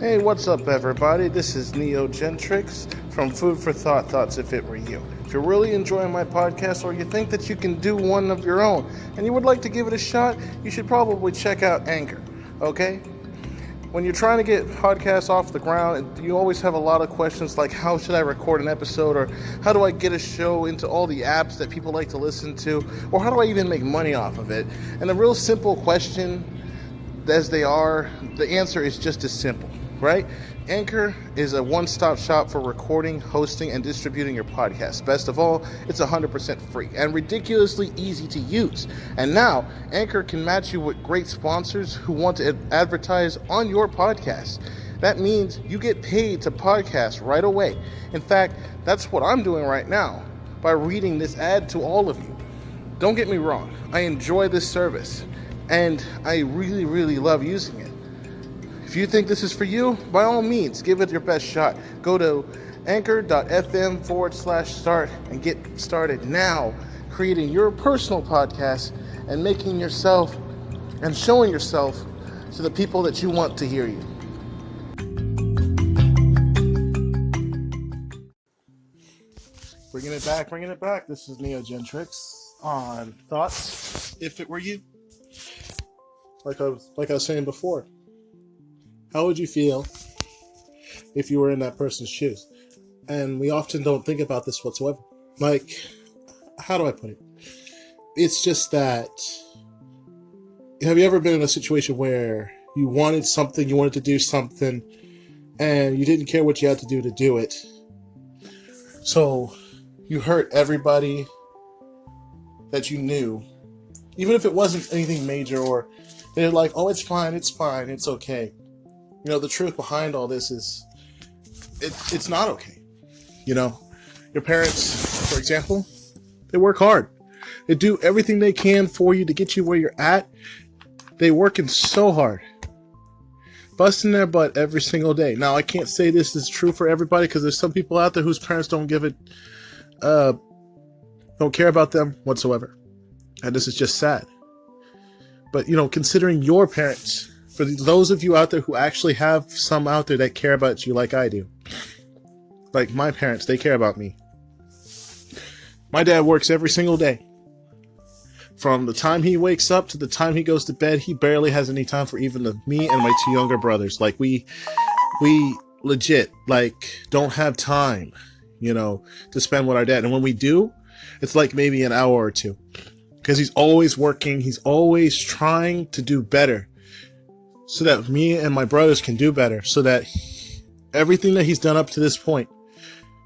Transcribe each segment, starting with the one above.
Hey, what's up, everybody? This is Neo Gentrix from Food for Thought Thoughts If It Were You. If you're really enjoying my podcast or you think that you can do one of your own and you would like to give it a shot, you should probably check out Anchor, okay? When you're trying to get podcasts off the ground, you always have a lot of questions like how should I record an episode or how do I get a show into all the apps that people like to listen to or how do I even make money off of it? And the real simple question as they are, the answer is just as simple right? Anchor is a one stop shop for recording, hosting, and distributing your podcast. Best of all, it's 100% free and ridiculously easy to use. And now, Anchor can match you with great sponsors who want to advertise on your podcast. That means you get paid to podcast right away. In fact, that's what I'm doing right now by reading this ad to all of you. Don't get me wrong, I enjoy this service and I really, really love using it. If you think this is for you, by all means, give it your best shot. Go to anchor.fm forward slash start and get started now creating your personal podcast and making yourself and showing yourself to the people that you want to hear you. Bringing it back, bringing it back. This is Neo Gentrix on thoughts. If it were you, like I was, like I was saying before, how would you feel if you were in that person's shoes? And we often don't think about this whatsoever. Like, how do I put it? It's just that. Have you ever been in a situation where you wanted something, you wanted to do something, and you didn't care what you had to do to do it? So you hurt everybody that you knew, even if it wasn't anything major, or they're like, oh, it's fine, it's fine, it's okay you know, the truth behind all this is it, it's not okay. You know, your parents, for example, they work hard. They do everything they can for you to get you where you're at. They working so hard, busting their butt every single day. Now, I can't say this is true for everybody because there's some people out there whose parents don't give it, uh, don't care about them whatsoever, and this is just sad. But you know, considering your parents for those of you out there who actually have some out there that care about you like I do. Like my parents, they care about me. My dad works every single day. From the time he wakes up to the time he goes to bed, he barely has any time for even the, me and my two younger brothers. Like we, we legit like don't have time, you know, to spend with our dad. And when we do, it's like maybe an hour or two because he's always working. He's always trying to do better so that me and my brothers can do better, so that everything that he's done up to this point,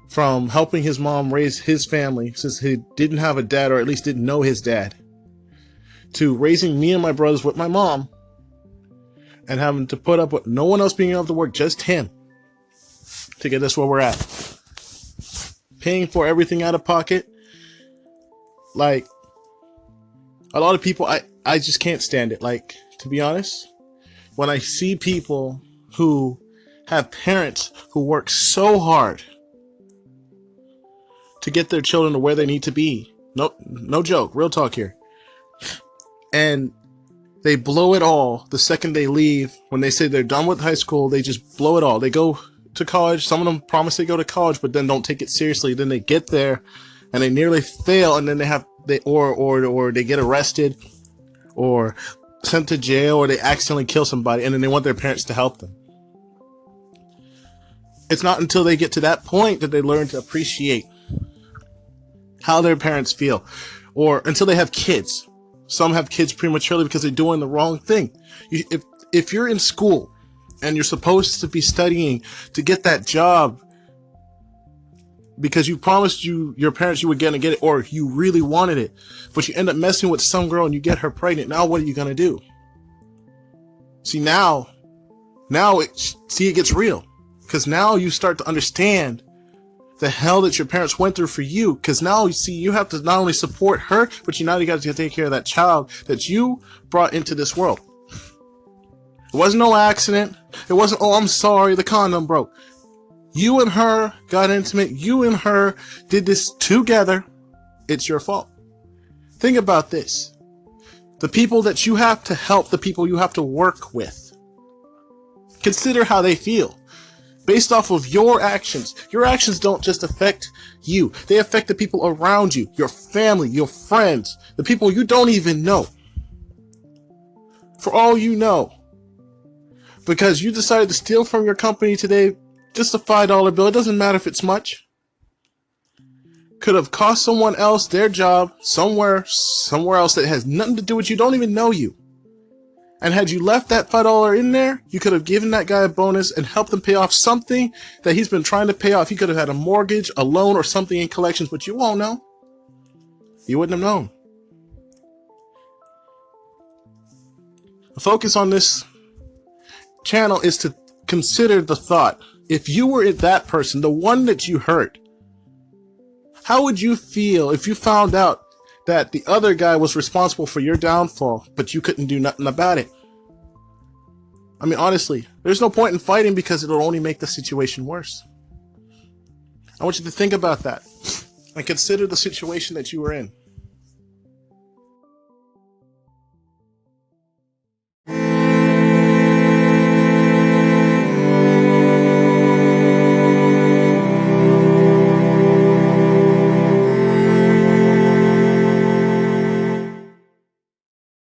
from helping his mom raise his family since he didn't have a dad or at least didn't know his dad, to raising me and my brothers with my mom and having to put up with no one else being able to work, just him, to get us where we're at. Paying for everything out of pocket. Like, a lot of people, I, I just can't stand it. Like, to be honest, when I see people who have parents who work so hard to get their children to where they need to be. No, no joke, real talk here. And they blow it all the second they leave. When they say they're done with high school, they just blow it all. They go to college. Some of them promise they go to college, but then don't take it seriously. Then they get there and they nearly fail, and then they have they or or or they get arrested, or sent to jail or they accidentally kill somebody and then they want their parents to help them. It's not until they get to that point that they learn to appreciate how their parents feel or until they have kids. Some have kids prematurely because they're doing the wrong thing. If, if you're in school and you're supposed to be studying to get that job because you promised you your parents you were gonna get it or you really wanted it, but you end up messing with some girl and you get her pregnant. Now what are you gonna do? See now, now it see it gets real because now you start to understand the hell that your parents went through for you. Because now you see you have to not only support her, but you now you got to take care of that child that you brought into this world. It wasn't no accident. It wasn't, oh, I'm sorry, the condom broke. You and her got intimate. You and her did this together. It's your fault. Think about this. The people that you have to help, the people you have to work with, Consider how they feel. Based off of your actions. Your actions don't just affect you. They affect the people around you, your family, your friends, the people you don't even know. For all you know. Because you decided to steal from your company today, just a $5 bill, it doesn't matter if it's much. Could have cost someone else their job somewhere, somewhere else that has nothing to do with you, don't even know you. And had you left that $5 in there, you could have given that guy a bonus and helped him pay off something that he's been trying to pay off. He could have had a mortgage, a loan, or something in collections, but you won't know. You wouldn't have known. The focus on this channel is to consider the thought. If you were that person, the one that you hurt, how would you feel if you found out that the other guy was responsible for your downfall, but you couldn't do nothing about it. I mean, honestly, there's no point in fighting because it'll only make the situation worse. I want you to think about that and consider the situation that you were in.